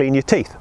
clean your teeth.